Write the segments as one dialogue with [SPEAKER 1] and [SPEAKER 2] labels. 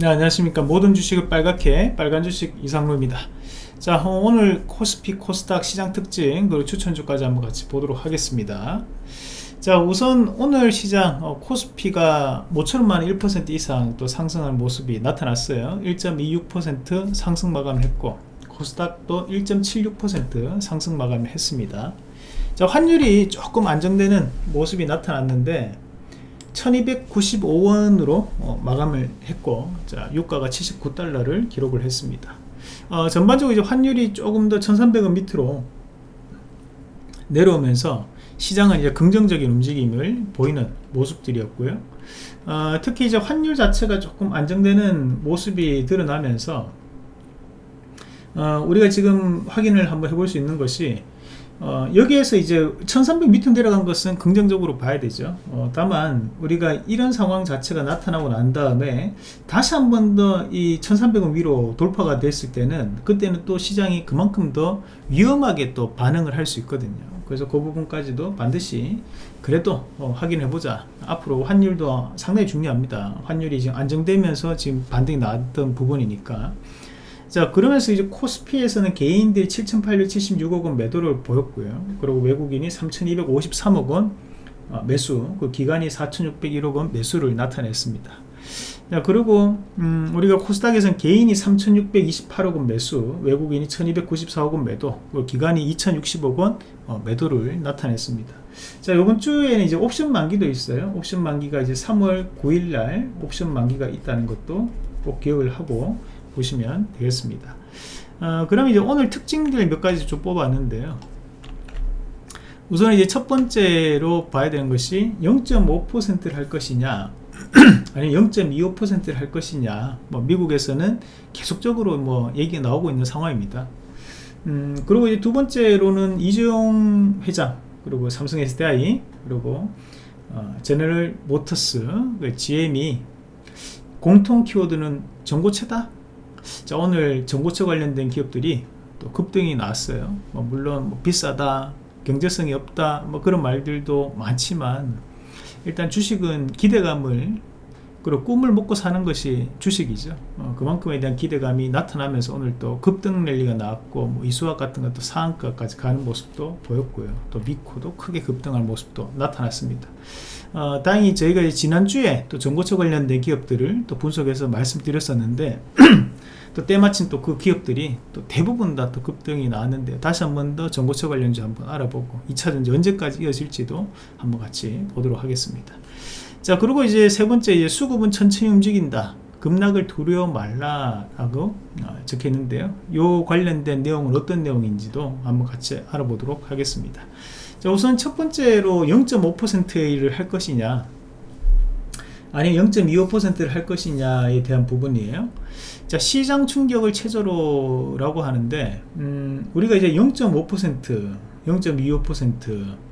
[SPEAKER 1] 네 안녕하십니까. 모든 주식을 빨갛게 빨간 주식 이상로입니다. 자 어, 오늘 코스피 코스닥 시장 특징 그리고 추천주까지 한번 같이 보도록 하겠습니다. 자 우선 오늘 시장 어, 코스피가 모처럼만 1% 이상 또 상승하는 모습이 나타났어요. 1.26% 상승 마감을 했고 코스닥도 1.76% 상승 마감을 했습니다. 자 환율이 조금 안정되는 모습이 나타났는데 1295원으로 어, 마감을 했고 자 유가가 79달러를 기록을 했습니다. 어, 전반적으로 이제 환율이 조금 더 1300원 밑으로 내려오면서 시장은 이제 긍정적인 움직임을 보이는 모습들이었고요. 어, 특히 이제 환율 자체가 조금 안정되는 모습이 드러나면서 어, 우리가 지금 확인을 한번 해볼 수 있는 것이 어, 여기에서 이제 1300 밑으로 내려간 것은 긍정적으로 봐야 되죠. 어, 다만 우리가 이런 상황 자체가 나타나고 난 다음에 다시 한 번 더 이 1300원 위로 돌파가 됐을 때는 그때는 또 시장이 그만큼 더 위험하게 또 반응을 할 수 있거든요. 그래서 그 부분까지도 반드시 그래도 어, 확인해 보자. 앞으로 환율도 상당히 중요합니다. 환율이 지금 안정되면서 지금 반등이 나왔던 부분이니까 자 그러면서 이제 코스피에서는 개인들이 7,876억 원 매도를 보였고요. 그리고 외국인이 3,253억 원 어, 매수 그 기간이 4,601억 원 매수를 나타냈습니다. 자 그리고 음, 우리가 코스닥에서는 개인이 3,628억 원 매수 외국인이 1,294억 원 매도 그리고 기간이 2,060억 원 어, 매도를 나타냈습니다. 자 이번 주에는 이제 옵션 만기도 있어요. 옵션 만기가 이제 3월 9일날 옵션 만기가 있다는 것도 꼭 기억을 하고 보시면 되겠습니다. 어, 그럼 이제 오늘 특징들 몇 가지 좀 뽑았는데요. 우선 이제 첫 번째로 봐야 되는 것이 0.5%를 할 것이냐 아니 0.25%를 할 것이냐. 뭐 미국에서는 계속적으로 뭐 얘기가 나오고 있는 상황입니다. 음, 그리고 이제 두 번째로는 이재용 회장 그리고 삼성 SDI 그리고 어, 제너럴 모터스 그 GM이 공통 키워드는 전고체다 자 오늘 전고체 관련된 기업들이 또 급등이 나왔어요. 뭐 물론 뭐 비싸다 경제성이 없다 뭐 그런 말들도 많지만 일단 주식은 기대감을 그리고 꿈을 먹고 사는 것이 주식이죠. 어, 그만큼에 대한 기대감이 나타나면서 오늘 또 급등 랠리가 나왔고 뭐 이수학 같은 것도 상한가까지 가는 모습도 보였고요. 또 미코도 크게 급등할 모습도 나타났습니다. 어, 다행히 저희가 지난주에 또 전고체 관련된 기업들을 또 분석해서 말씀드렸었는데 또 때마침 또 그 기업들이 또 대부분 다 또 급등이 나왔는데 다시 한 번 더 전고체 관련주 한번 알아보고 2차전지 언제까지 이어질지도 한번 같이 보도록 하겠습니다. 자 그리고 이제 세 번째 이제 수급은 천천히 움직인다. 급락을 두려워 말라라고 어, 적혀 있는데요. 요 관련된 내용은 어떤 내용인지도 한번 같이 알아보도록 하겠습니다. 자 우선 첫 번째로 0.5%를 할 것이냐 아니면 0.25%를 할 것이냐에 대한 부분이에요. 자 시장 충격을 최저로 라고 하는데 음, 우리가 이제 0.5% 0.25%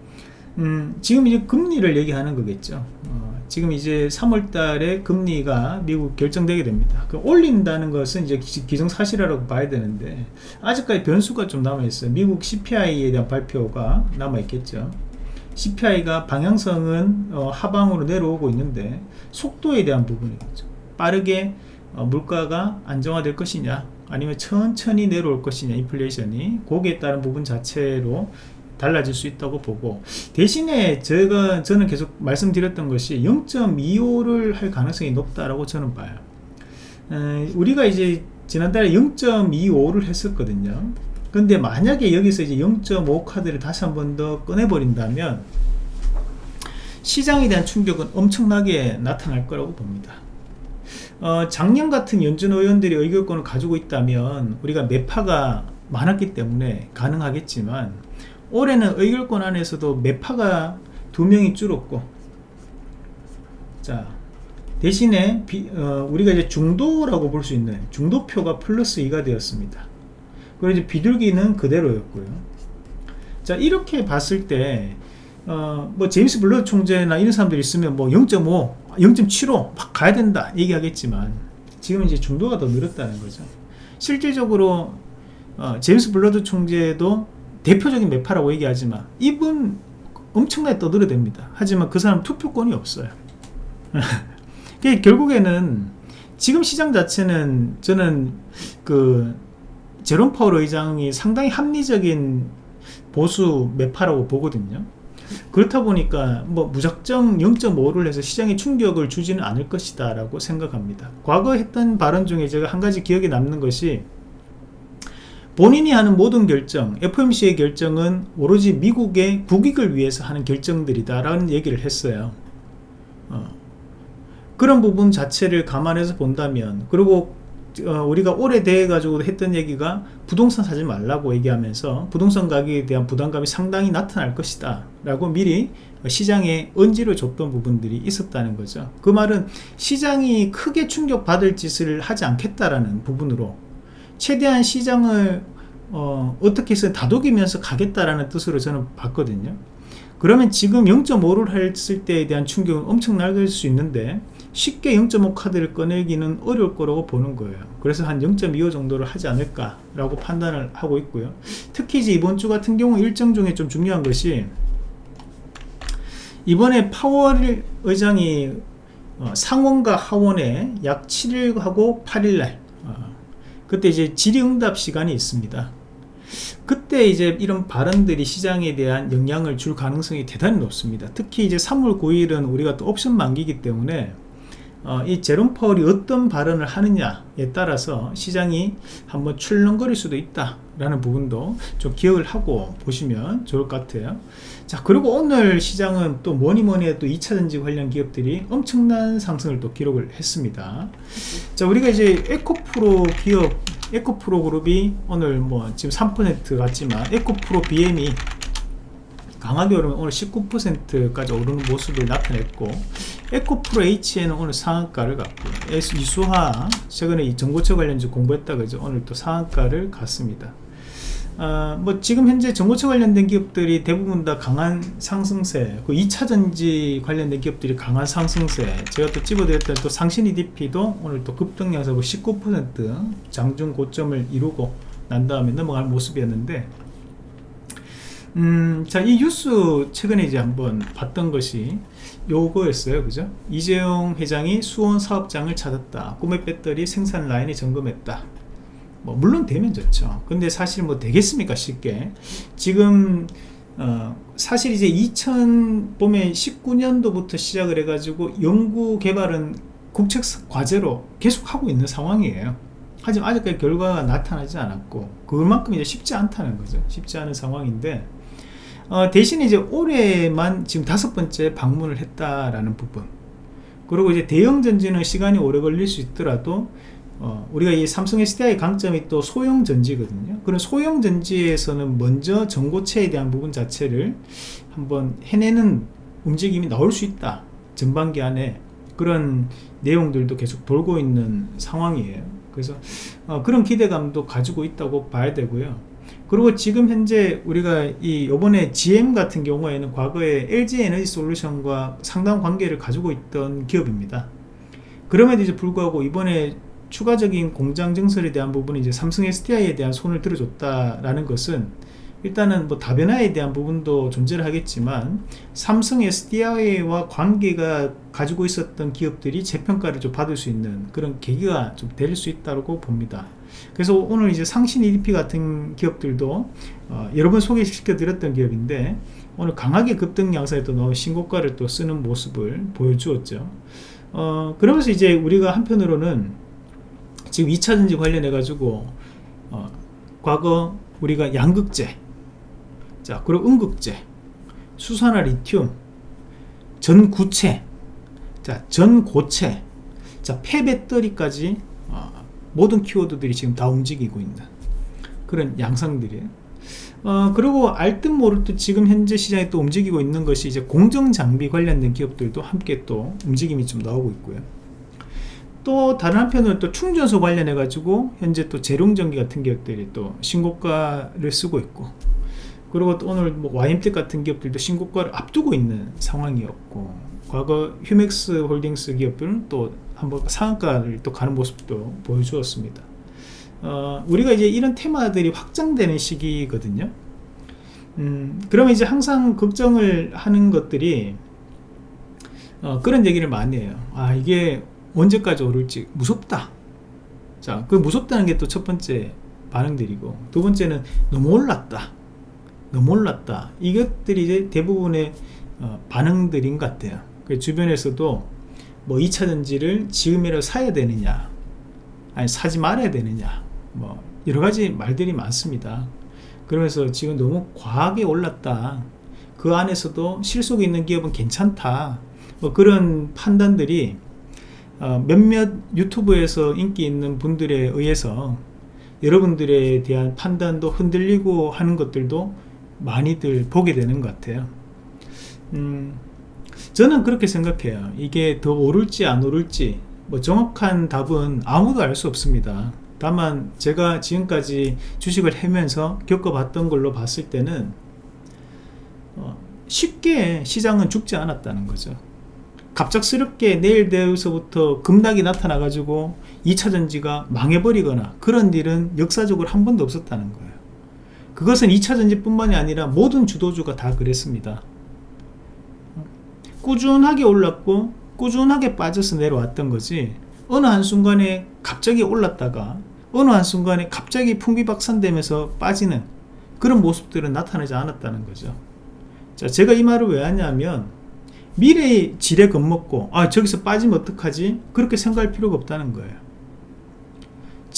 [SPEAKER 1] 음, 지금 이제 금리를 얘기하는 거겠죠. 어, 지금 이제 3월 달에 금리가 미국 결정되게 됩니다. 그 올린다는 것은 이제 기정사실이라고 봐야 되는데 아직까지 변수가 좀 남아 있어요. 미국 CPI에 대한 발표가 남아 있겠죠 CPI가 방향성은 어, 하방으로 내려오고 있는데 속도에 대한 부분이겠죠. 빠르게 어, 물가가 안정화될 것이냐 아니면 천천히 내려올 것이냐 인플레이션이 거기에 따른 부분 자체로 달라질 수 있다고 보고 대신에 제가 저는 계속 말씀드렸던 것이 0.25를 할 가능성이 높다라고 저는 봐요. 에, 우리가 이제 지난달에 0.25를 했었거든요 근데 만약에 여기서 이제 0.5 카드를 다시 한 번 더 꺼내버린다면 시장에 대한 충격은 엄청나게 나타날 거라고 봅니다. 어, 작년 같은 연준 의원들이 의결권을 가지고 있다면 우리가 매파가 많았기 때문에 가능하겠지만 올해는 의결권 안에서도 매파가 두 명이 줄었고 자 대신에 비, 어, 우리가 이제 중도라고 볼 수 있는 중도표가 플러스 2가 되었습니다 그리고 이제 비둘기는 그대로였고요 자 이렇게 봤을 때 어, 뭐 제임스 불러드 총재나 이런 사람들이 있으면 뭐 0.5, 0.75 막 가야 된다 얘기하겠지만 지금 이제 중도가 더 늘었다는 거죠. 실질적으로 어, 제임스 불러드 총재도 대표적인 매파라고 얘기하지만 이분 엄청나게 떠들어댑니다. 하지만 그 사람 투표권이 없어요. 결국에는 지금 시장 자체는 저는 그 제롬 파월 의장이 상당히 합리적인 보수 매파라고 보거든요. 그렇다 보니까 뭐 무작정 0.5를 해서 시장에 충격을 주지는 않을 것이다 라고 생각합니다 과거 했던 발언 중에 제가 한 가지 기억에 남는 것이 본인이 하는 모든 결정 FOMC의 결정은 오로지 미국의 국익을 위해서 하는 결정들이다 라는 얘기를 했어요 어. 그런 부분 자체를 감안해서 본다면 그리고 어, 우리가 오래돼 가지고 했던 얘기가 부동산 사지 말라고 얘기하면서 부동산 가격에 대한 부담감이 상당히 나타날 것이다. 라고 미리 시장에 언지를 줬던 부분들이 있었다는 거죠. 그 말은 시장이 크게 충격받을 짓을 하지 않겠다라는 부분으로 최대한 시장을 어, 떻게 해서 다독이면서 가겠다라는 뜻으로 저는 봤거든요. 그러면 지금 0.5를 했을 때에 대한 충격은 엄청날 수 있는데 쉽게 0.5 카드를 꺼내기는 어려울 거라고 보는 거예요. 그래서 한 0.25 정도를 하지 않을까 라고 판단을 하고 있고요. 특히 이제 이번 주 같은 경우 일정 중에 좀 중요한 것이 이번에 파월 의장이 어, 상원과 하원에 약 7일하고 8일날 어, 그때 이제 질의응답 시간이 있습니다. 그때 이제 이런 발언들이 시장에 대한 영향을 줄 가능성이 대단히 높습니다. 특히 이제 3월 9일은 우리가 또 옵션 만기기 때문에 어, 이 제롬 파월이 어떤 발언을 하느냐에 따라서 시장이 한번 출렁거릴 수도 있다 라는 부분도 좀 기억을 하고 보시면 좋을 것 같아요. 자 그리고 오늘 시장은 또 뭐니뭐니 해도 2차전지 관련 기업들이 엄청난 상승을 또 기록을 했습니다. 자 우리가 이제 에코프로 기업 에코프로 그룹이 오늘 뭐 지금 3% 같지만 에코프로 BM이 강하게 오르면 오늘 19%까지 오르는 모습을 나타냈고 에코프로 H에는 오늘 상한가를 갔고 이수하 최근에 이 정보처 관련주 공부했다 그죠 오늘 또 상한가를 갔습니다. 어, 뭐 지금 현재 정보처 관련된 기업들이 대부분 다 강한 상승세 그 2차전지 관련된 기업들이 강한 상승세. 제가 또 집어드렸던 또 상신 EDP도 오늘 또 급등 양사고 19% 장중 고점을 이루고 난 다음에 넘어갈 모습이었는데 음, 자, 이 뉴스 최근에 이제 한번 봤던 것이 요거였어요. 그죠? 이재용 회장이 수원 사업장을 찾았다. 꿈의 배터리 생산 라인이 점검했다. 뭐, 물론 되면 좋죠. 근데 사실 뭐 되겠습니까? 쉽게. 지금, 어, 사실 이제 2000, 보면 19년도부터 시작을 해가지고 연구 개발은 국책 과제로 계속 하고 있는 상황이에요. 하지만 아직까지 결과가 나타나지 않았고, 그만큼 이제 쉽지 않다는 거죠. 쉽지 않은 상황인데, 어, 대신 이제 올해만 지금 다섯 번째 방문을 했다라는 부분. 그리고 이제 대형 전지는 시간이 오래 걸릴 수 있더라도 어, 우리가 이 삼성 SDI의 강점이 또 소형 전지거든요. 그런 소형 전지에서는 먼저 전고체에 대한 부분 자체를 한번 해내는 움직임이 나올 수 있다. 전반기 안에 그런 내용들도 계속 돌고 있는 상황이에요. 그래서 어, 그런 기대감도 가지고 있다고 봐야 되고요 그리고 지금 현재 우리가 이 요번에 GM 같은 경우에는 과거에 LG 에너지 솔루션과 상당한 관계를 가지고 있던 기업입니다. 그럼에도 이제 불구하고 이번에 추가적인 공장 증설에 대한 부분이 이제 삼성 SDI에 대한 손을 들어줬다라는 것은 일단은 뭐 다변화에 대한 부분도 존재를 하겠지만 삼성 SDI와 관계가 가지고 있었던 기업들이 재평가를 좀 받을 수 있는 그런 계기가 좀 될 수 있다고 봅니다. 그래서 오늘 이제 상신 EDP 같은 기업들도 어, 여러 번 소개시켜 드렸던 기업인데 오늘 강하게 급등 양상에 또 넣은 신고가를 또 쓰는 모습을 보여주었죠. 어, 그러면서 이제 우리가 한편으로는 지금 2차전지 관련해 가지고 어, 과거 우리가 양극재 자 그리고 음극재 수산화 리튬 전구체. 자 전고체. 자 폐배터리까지 어, 모든 키워드들이 지금 다 움직이고 있는 그런 양상들이에요. 어, 그리고 알듯 모르듯 지금 현재 시장에 또 움직이고 있는 것이 이제 공정장비 관련된 기업들도 함께 또 움직임이 좀 나오고 있고요. 또 다른 한편으로 또 충전소 관련해 가지고 현재 또 재룡전기 같은 기업들이 또 신고가를 쓰고 있고 그리고 또 오늘 뭐 YMT 같은 기업들도 신고가를 앞두고 있는 상황이었고 과거 휴맥스 홀딩스 기업들은 또 한번 상한가를 또 가는 모습도 보여주었습니다. 어, 우리가 이제 이런 테마들이 확장되는 시기거든요. 음, 그러면 이제 항상 걱정을 하는 것들이 어, 그런 얘기를 많이 해요. 아 이게 언제까지 오를지 무섭다. 자, 그 무섭다는 게 또 첫 번째 반응들이고 두 번째는 너무 올랐다 너무 올랐다. 이것들이 이제 대부분의 어, 반응들인 것 같아요. 그 주변에서도 뭐 2차전지를 지금이라도 사야 되느냐 아니 사지 말아야 되느냐 뭐 여러가지 말들이 많습니다. 그러면서 지금 너무 과하게 올랐다. 그 안에서도 실속이 있는 기업은 괜찮다. 뭐 그런 판단들이 어, 몇몇 유튜브에서 인기 있는 분들에 의해서 여러분들에 대한 판단도 흔들리고 하는 것들도 많이들 보게 되는 것 같아요. 음, 저는 그렇게 생각해요. 이게 더 오를지 안 오를지 뭐 정확한 답은 아무도 알 수 없습니다. 다만 제가 지금까지 주식을 해면서 겪어봤던 걸로 봤을 때는 어, 쉽게 시장은 죽지 않았다는 거죠. 갑작스럽게 내일 되어서부터 급락이 나타나 가지고 2차전지가 망해버리거나 그런 일은 역사적으로 한 번도 없었다는 거예요 그것은 2차 전지 뿐만이 아니라 모든 주도주가 다 그랬습니다. 꾸준하게 올랐고 꾸준하게 빠져서 내려왔던 거지 어느 한순간에 갑자기 올랐다가 어느 한순간에 갑자기 풍비박산되면서 빠지는 그런 모습들은 나타나지 않았다는 거죠. 자 제가 이 말을 왜 하냐면 미래의 지뢰 겁먹고 아 저기서 빠지면 어떡하지? 그렇게 생각할 필요가 없다는 거예요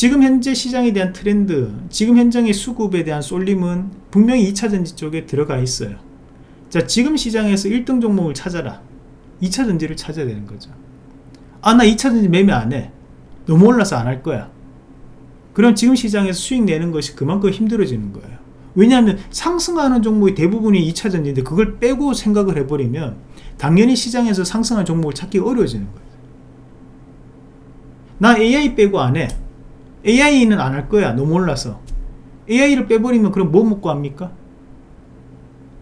[SPEAKER 1] 지금 현재 시장에 대한 트렌드 지금 현장의 수급에 대한 쏠림은 분명히 2차전지 쪽에 들어가 있어요. 자 지금 시장에서 1등 종목을 찾아라. 2차전지를 찾아야 되는 거죠. 아 나 2차전지 매매 안해. 너무 올라서 안 할 거야. 그럼 지금 시장에서 수익 내는 것이 그만큼 힘들어지는 거예요. 왜냐하면 상승하는 종목이 대부분이 2차전지인데 그걸 빼고 생각을 해버리면 당연히 시장에서 상승한 종목을 찾기 어려워지는 거예요. 나 AI 빼고 안해 AI는 안 할 거야. 너무 올라서. AI를 빼버리면 그럼 뭐 먹고 합니까?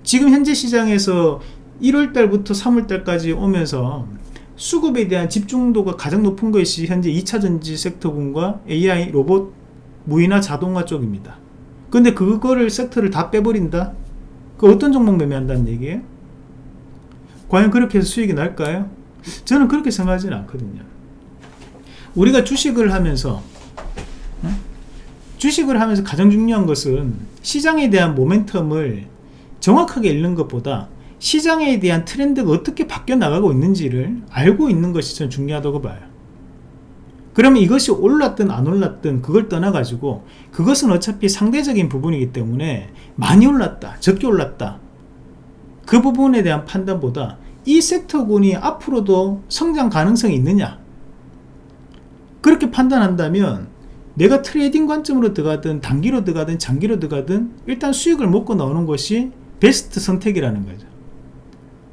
[SPEAKER 1] 지금 현재 시장에서 1월달부터 3월달까지 오면서 수급에 대한 집중도가 가장 높은 것이 현재 2차전지 섹터군과 AI 로봇 무인화 자동화 쪽입니다. 근데 그거를 섹터를 다 빼버린다? 그 어떤 종목 매매한다는 얘기예요? 과연 그렇게 해서 수익이 날까요? 저는 그렇게 생각하지는 않거든요. 우리가 주식을 하면서 주식을 하면서 가장 중요한 것은 시장에 대한 모멘텀을 정확하게 읽는 것보다 시장에 대한 트렌드가 어떻게 바뀌어 나가고 있는지를 알고 있는 것이 전 중요하다고 봐요. 그러면 이것이 올랐든 안 올랐든 그걸 떠나 가지고 그것은 어차피 상대적인 부분이기 때문에 많이 올랐다 적게 올랐다. 그 부분에 대한 판단보다 이 섹터군이 앞으로도 성장 가능성이 있느냐. 그렇게 판단한다면 내가 trading 관점으로 들어가든 단기로 들어가든 장기로 들어가든 일단 수익을 먹고 나오는 것이 베스트 선택이라는 거죠.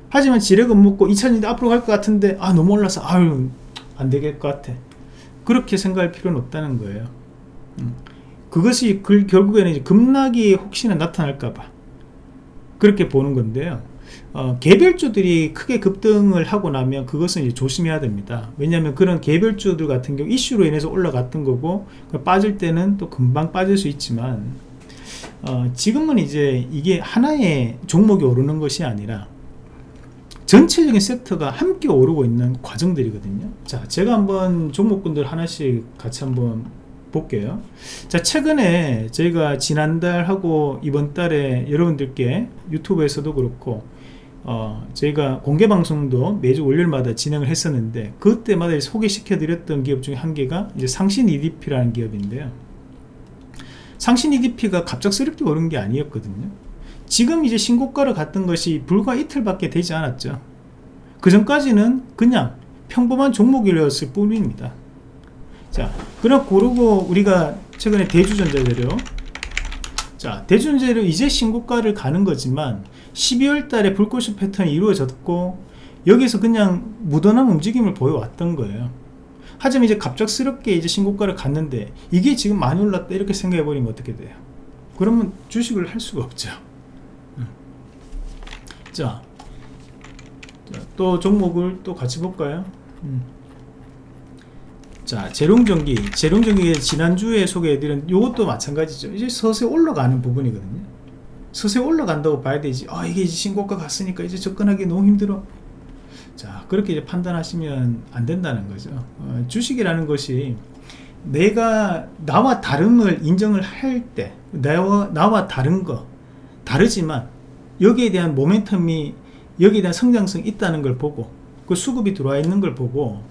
[SPEAKER 1] 하지만 지레 겁먹고 2000년대 앞으로 갈 것 같은데 아 너무 올라서 아유 안 되겠을 것 같아. 그렇게 생각할 필요는 없다는 거예요. 음. 그것이 그, 결국에는 급락이 혹시나 나타날까봐 그렇게 보는 건데요 어, 개별주들이 크게 급등을 하고 나면 그것은 조심해야 됩니다. 왜냐하면 그런 개별주들 같은 경우 이슈로 인해서 올라갔던 거고 빠질 때는 또 금방 빠질 수 있지만 어, 지금은 이제 이게 하나의 종목이 오르는 것이 아니라 전체적인 섹터가 함께 오르고 있는 과정들이거든요. 자 제가 한번 종목군들 하나씩 같이 한번 볼게요. 자 최근에 저희가 지난달 하고 이번 달에 여러분들께 유튜브에서도 그렇고 어, 저희가 공개 방송도 매주 월요일마다 진행을 했었는데 그때마다 소개시켜 드렸던 기업 중에 한 개가 이제 상신 EDP라는 기업인데요. 상신 EDP가 갑작스럽게 오른 게 아니었거든요. 지금 이제 신고가를 갔던 것이 불과 이틀밖에 되지 않았죠. 그 전까지는 그냥 평범한 종목이었을 뿐입니다. 자 그럼 고르고 우리가 최근에 대주전자 재료. 자 대주전자 재료 이제 신고가를 가는 거지만 12월 달에 불꽃이 패턴이 이루어졌고 여기서 그냥 무던한 움직임을 보여왔던 거예요. 하지만 이제 갑작스럽게 이제 신고가를 갔는데 이게 지금 많이 올랐다 이렇게 생각해 버리면 어떻게 돼요? 그러면 주식을 할 수가 없죠. 자, 또 종목을 또 같이 볼까요? 음. 자 재룡전기. 재룡전기 지난주에 소개해드린 이것도 마찬가지죠. 이제 서서히 올라가는 부분이거든요 서서히 올라간다고 봐야 되지. 아 이게 신고가 갔으니까 이제 접근하기 너무 힘들어. 자 그렇게 이제 판단하시면 안 된다는 거죠. 어, 주식이라는 것이 내가 나와 다름을 인정을 할 때 나와, 나와 다른 거 다르지만 여기에 대한 모멘텀이 여기에 대한 성장성이 있다는 걸 보고 그 수급이 들어와 있는 걸 보고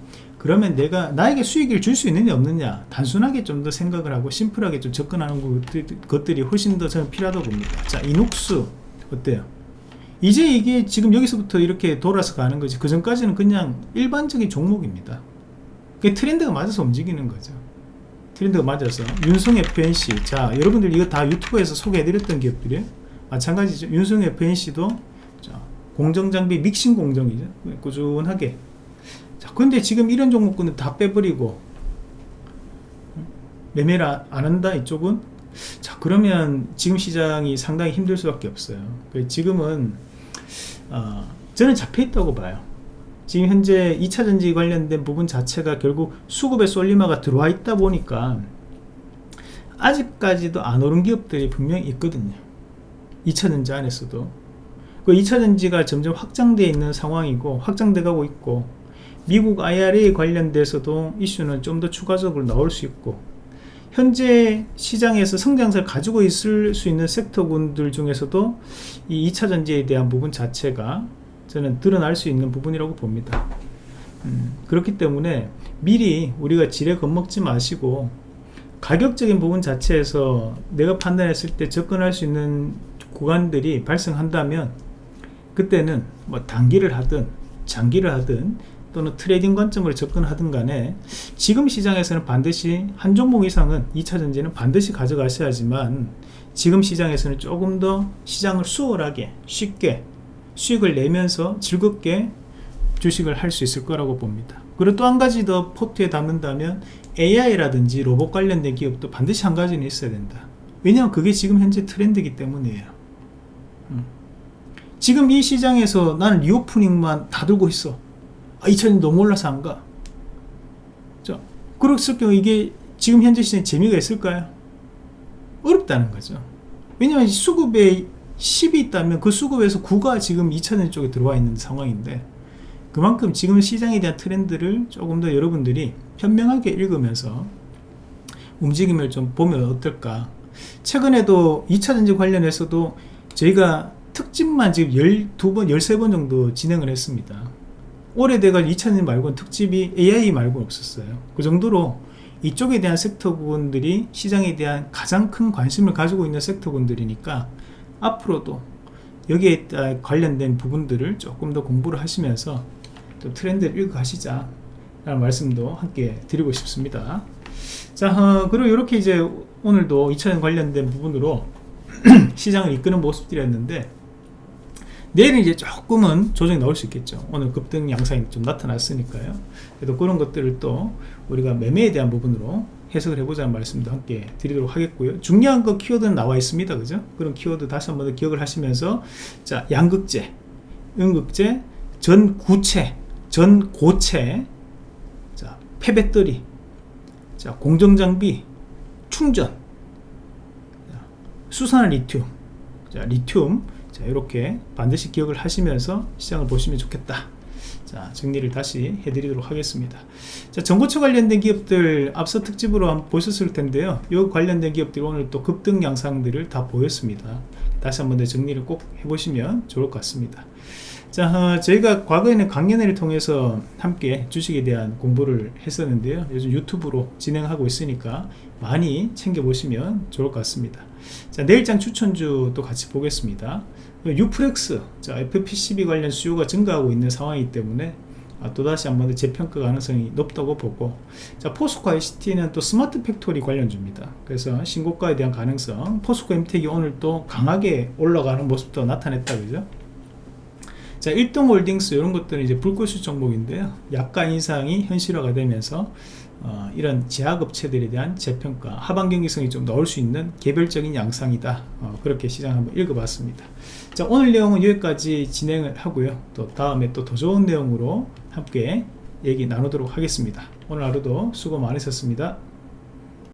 [SPEAKER 1] 그러면 내가 나에게 수익을 줄 수 있느냐 없느냐 단순하게 좀 더 생각을 하고 심플하게 좀 접근하는 것들이 훨씬 더 저는 필요하다고 봅니다. 자 이녹스 어때요? 이제 이게 지금 여기서부터 이렇게 돌아서 가는 거지. 그 전까지는 그냥 일반적인 종목입니다. 그 트렌드가 맞아서 움직이는 거죠. 트렌드가 맞아서. 윤성 FNC 자 여러분들 이거 다 유튜브에서 소개해드렸던 기업들이에요. 마찬가지죠. 윤성 FNC도 자, 공정장비 믹싱 공정이죠. 꾸준하게 자 근데 지금 이런 종목군은 다 빼버리고 매매를 안 한다 이쪽은? 자 그러면 지금 시장이 상당히 힘들 수밖에 없어요. 지금은 어, 저는 잡혀있다고 봐요. 지금 현재 2차전지 관련된 부분 자체가 결국 수급의 쏠리마가 들어와 있다 보니까 아직까지도 안 오른 기업들이 분명히 있거든요. 2차전지 안에서도. 그 2차전지가 점점 확장되어 있는 상황이고 확장돼 가고 있고 미국 IRA 관련돼서도 이슈는 좀 더 추가적으로 나올 수 있고 현재 시장에서 성장세를 가지고 있을 수 있는 섹터군들 중에서도 이 2차 전지에 대한 부분 자체가 저는 드러날 수 있는 부분이라고 봅니다. 음, 그렇기 때문에 미리 우리가 지레 겁먹지 마시고 가격적인 부분 자체에서 내가 판단했을 때 접근할 수 있는 구간들이 발생한다면 그때는 뭐 단기를 하든 장기를 하든 또는 trading 관점으로 접근하든 간에 지금 시장에서는 반드시 한 종목 이상은 2차전지는 반드시 가져가셔야지만 지금 시장에서는 조금 더 시장을 수월하게 쉽게 수익을 내면서 즐겁게 주식을 할 수 있을 거라고 봅니다. 그리고 또 한 가지 더 포트에 담는다면 AI라든지 로봇 관련된 기업도 반드시 한 가지는 있어야 된다. 왜냐하면 그게 지금 현재 트렌드이기 때문이에요. 음. 지금 이 시장에서 나는 리오프닝만 다 들고 있어 아, 2000이 너무 올라서 안 가. 자, 그랬을 경우 이게 지금 현재 시장에 재미가 있을까요? 어렵다는 거죠. 왜냐하면 수급에 10이 있다면 그 수급에서 9가 지금 2차전 쪽에 들어와 있는 상황인데 그만큼 지금 시장에 대한 트렌드를 조금 더 여러분들이 현명하게 읽으면서 움직임을 좀 보면 어떨까? 최근에도 2차전지 관련해서도 저희가 특집만 지금 12번, 13번 정도 진행을 했습니다 대가 2차전지 말고는 특집이 AI 말고는 없었어요. 그 정도로 이쪽에 대한 섹터군들이 시장에 대한 가장 큰 관심을 가지고 있는 섹터군들이니까 앞으로도 여기에 관련된 부분들을 조금 더 공부를 하시면서 또 트렌드를 읽어가시자 라는 말씀도 함께 드리고 싶습니다. 자 어, 그리고 이렇게 이제 오늘도 2차전 관련된 부분으로 시장을 이끄는 모습들이었는데 내일은 이제 조금은 조정이 나올 수 있겠죠. 오늘 급등 양상이 좀 나타났으니까요. 그래도 그런 것들을 또 우리가 매매에 대한 부분으로 해석을 해보자는 말씀도 함께 드리도록 하겠고요. 중요한 거 키워드는 나와 있습니다. 그죠? 그런 키워드 다시 한번 더 기억을 하시면서 자 양극재 음극재 전구체 전고체 자 폐배터리 자 공정장비 충전 수산화 리튬 자 리튬 자 이렇게 반드시 기억을 하시면서 시장을 보시면 좋겠다. 자 정리를 다시 해드리도록 하겠습니다. 자 전고체 관련된 기업들 앞서 특집으로 한번 보셨을 텐데요. 이 관련된 기업들이 오늘 또 급등 양상들을 다 보였습니다. 다시 한번 더 정리를 꼭 해보시면 좋을 것 같습니다. 자 어, 저희가 과거에는 강연회를 통해서 함께 주식에 대한 공부를 했었는데요. 요즘 유튜브로 진행하고 있으니까 많이 챙겨보시면 좋을 것 같습니다. 자 내일장 추천주 또 같이 보겠습니다 뉴프렉스 자 FPCB 관련 수요가 증가하고 있는 상황이기 때문에 아, 또다시 한번 더 재평가 가능성이 높다고 보고 자 포스코 ICT는 또 smart factory 관련주입니다. 그래서 신고가에 대한 가능성 포스코 엠텍이 오늘 또 강하게 올라가는 모습도 나타냈다 그죠? 자 일동홀딩스 이런 것들은 이제 불꽃수 종목인데요. 약가 인상이 현실화가 되면서 어, 이런 제약업체들에 대한 재평가 하반 경기성이 좀 넣을 수 있는 개별적인 양상이다. 어, 그렇게 시장 한번 읽어봤습니다 자 오늘 내용은 여기까지 진행을 하고요. 또 다음에 또 더 좋은 내용으로 함께 얘기 나누도록 하겠습니다. 오늘 하루도 수고 많으셨습니다